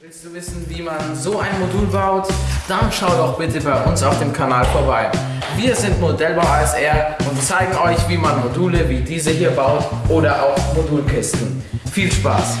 Willst du wissen, wie man so ein Modul baut? Dann schau doch bitte bei uns auf dem Kanal vorbei. Wir sind Modellbau ASR und zeigen euch, wie man Module wie diese hier baut oder auch Modulkisten. Viel Spaß!